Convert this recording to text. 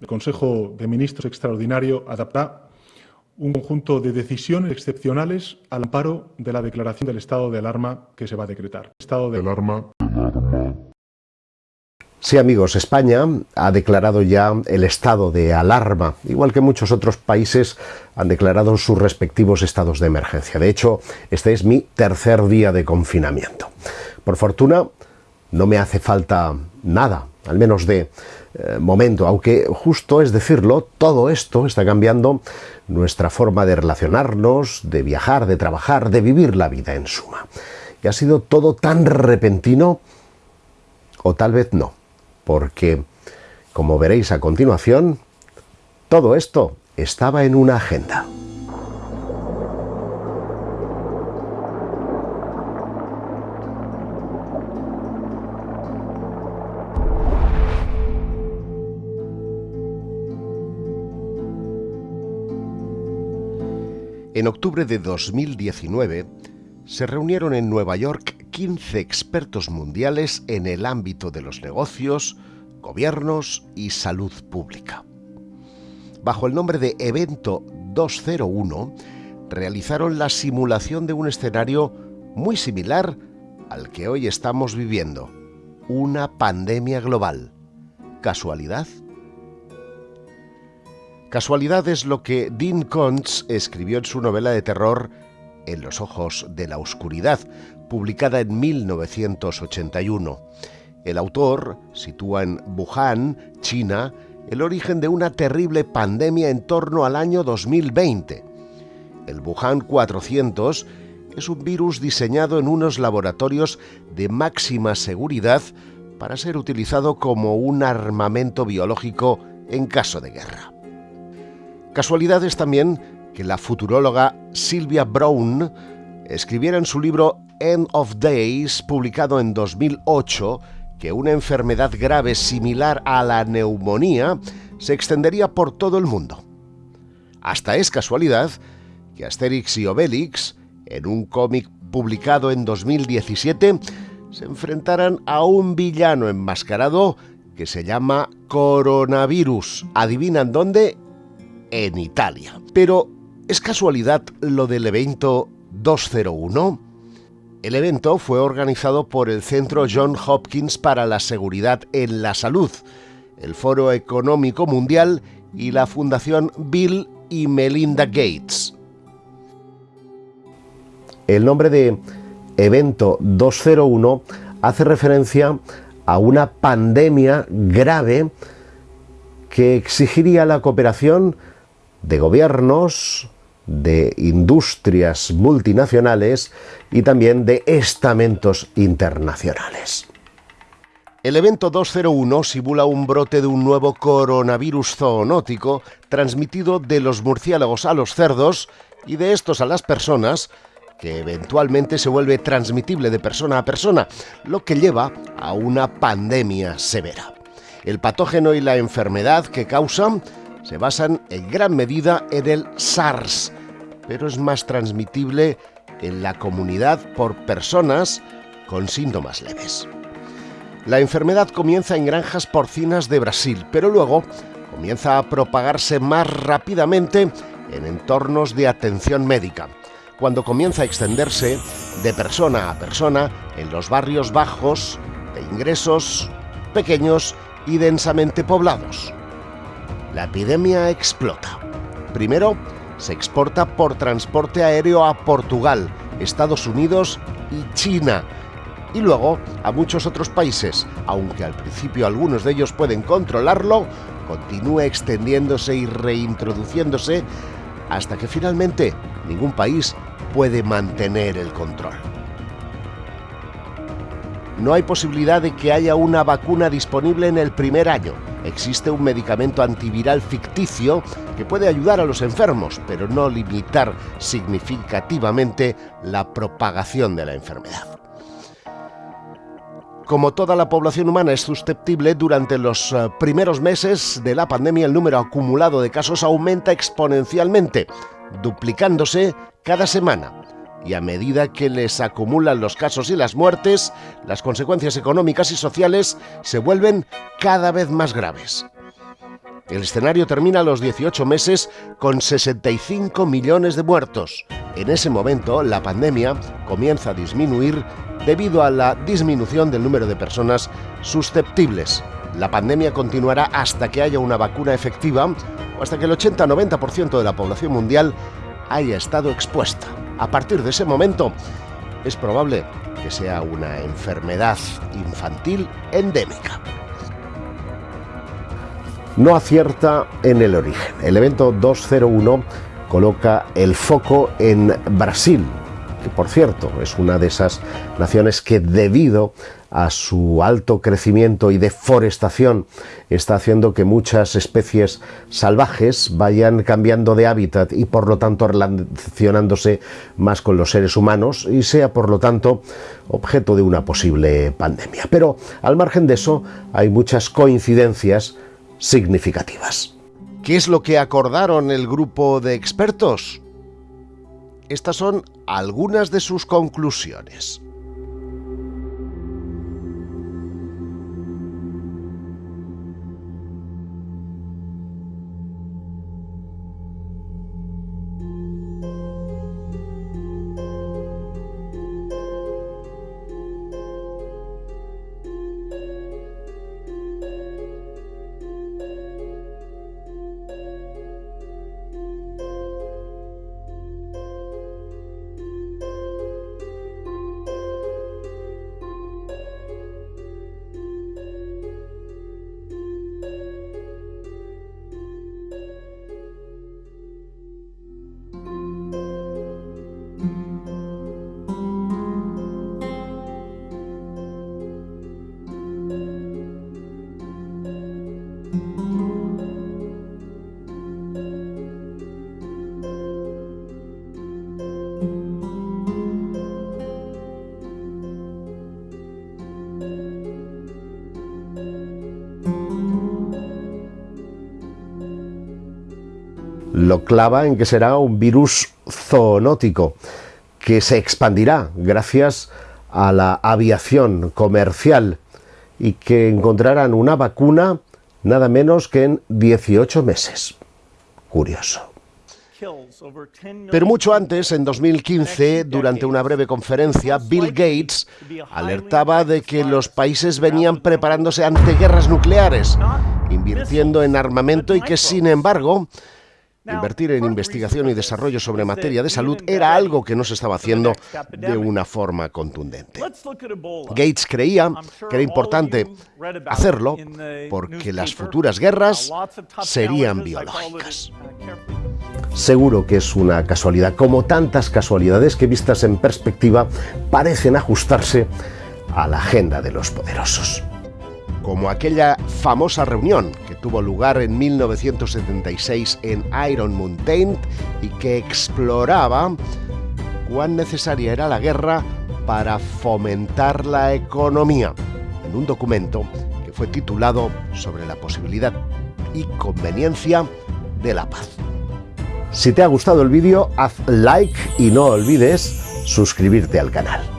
el Consejo de Ministros Extraordinario adaptará un conjunto de decisiones excepcionales al amparo de la declaración del estado de alarma que se va a decretar. Estado de alarma. Sí, amigos, España ha declarado ya el estado de alarma, igual que muchos otros países han declarado sus respectivos estados de emergencia. De hecho, este es mi tercer día de confinamiento. Por fortuna, no me hace falta nada, al menos de eh, momento, aunque justo es decirlo, todo esto está cambiando nuestra forma de relacionarnos, de viajar, de trabajar, de vivir la vida en suma. Y ha sido todo tan repentino, o tal vez no, porque, como veréis a continuación, todo esto estaba en una agenda. En octubre de 2019 se reunieron en Nueva York 15 expertos mundiales en el ámbito de los negocios, gobiernos y salud pública. Bajo el nombre de Evento 201, realizaron la simulación de un escenario muy similar al que hoy estamos viviendo, una pandemia global. ¿Casualidad? Casualidad es lo que Dean Koontz escribió en su novela de terror En los ojos de la oscuridad, publicada en 1981. El autor sitúa en Wuhan, China, el origen de una terrible pandemia en torno al año 2020. El Wuhan 400 es un virus diseñado en unos laboratorios de máxima seguridad para ser utilizado como un armamento biológico en caso de guerra. Casualidad es también que la futuróloga Sylvia Brown escribiera en su libro End of Days, publicado en 2008, que una enfermedad grave similar a la neumonía se extendería por todo el mundo. Hasta es casualidad que Asterix y Obelix, en un cómic publicado en 2017, se enfrentaran a un villano enmascarado que se llama coronavirus. ¿Adivinan dónde? En Italia. Pero, ¿es casualidad lo del evento 201? El evento fue organizado por el Centro John Hopkins para la Seguridad en la Salud, el Foro Económico Mundial y la Fundación Bill y Melinda Gates. El nombre de Evento 201 hace referencia a una pandemia grave que exigiría la cooperación de gobiernos, de industrias multinacionales y también de estamentos internacionales. El evento 201 simula un brote de un nuevo coronavirus zoonótico transmitido de los murciélagos a los cerdos y de estos a las personas, que eventualmente se vuelve transmitible de persona a persona, lo que lleva a una pandemia severa. El patógeno y la enfermedad que causan se basan en gran medida en el SARS, pero es más transmitible en la comunidad por personas con síntomas leves. La enfermedad comienza en granjas porcinas de Brasil, pero luego comienza a propagarse más rápidamente en entornos de atención médica, cuando comienza a extenderse de persona a persona en los barrios bajos, de ingresos pequeños y densamente poblados la epidemia explota. Primero, se exporta por transporte aéreo a Portugal, Estados Unidos y China, y luego a muchos otros países, aunque al principio algunos de ellos pueden controlarlo, continúa extendiéndose y reintroduciéndose hasta que finalmente ningún país puede mantener el control. No hay posibilidad de que haya una vacuna disponible en el primer año, existe un medicamento antiviral ficticio que puede ayudar a los enfermos, pero no limitar significativamente la propagación de la enfermedad. Como toda la población humana es susceptible, durante los eh, primeros meses de la pandemia el número acumulado de casos aumenta exponencialmente, duplicándose cada semana y a medida que les acumulan los casos y las muertes, las consecuencias económicas y sociales se vuelven cada vez más graves. El escenario termina a los 18 meses con 65 millones de muertos. En ese momento, la pandemia comienza a disminuir debido a la disminución del número de personas susceptibles. La pandemia continuará hasta que haya una vacuna efectiva o hasta que el 80-90% de la población mundial haya estado expuesta. A partir de ese momento, es probable que sea una enfermedad infantil endémica. No acierta en el origen. El evento 201 coloca el foco en Brasil, que por cierto es una de esas naciones que debido a su alto crecimiento y deforestación está haciendo que muchas especies salvajes vayan cambiando de hábitat y por lo tanto relacionándose más con los seres humanos y sea por lo tanto objeto de una posible pandemia. Pero al margen de eso hay muchas coincidencias significativas. ¿Qué es lo que acordaron el grupo de expertos? Estas son algunas de sus conclusiones. Lo clava en que será un virus zoonótico que se expandirá gracias a la aviación comercial y que encontrarán una vacuna nada menos que en 18 meses. Curioso. Pero mucho antes, en 2015, durante una breve conferencia, Bill Gates alertaba de que los países venían preparándose ante guerras nucleares, invirtiendo en armamento y que, sin embargo, Invertir en investigación y desarrollo sobre materia de salud era algo que no se estaba haciendo de una forma contundente. Gates creía que era importante hacerlo porque las futuras guerras serían biológicas. Seguro que es una casualidad, como tantas casualidades que vistas en perspectiva parecen ajustarse a la agenda de los poderosos como aquella famosa reunión que tuvo lugar en 1976 en Iron Mountain y que exploraba cuán necesaria era la guerra para fomentar la economía, en un documento que fue titulado sobre la posibilidad y conveniencia de la paz. Si te ha gustado el vídeo, haz like y no olvides suscribirte al canal.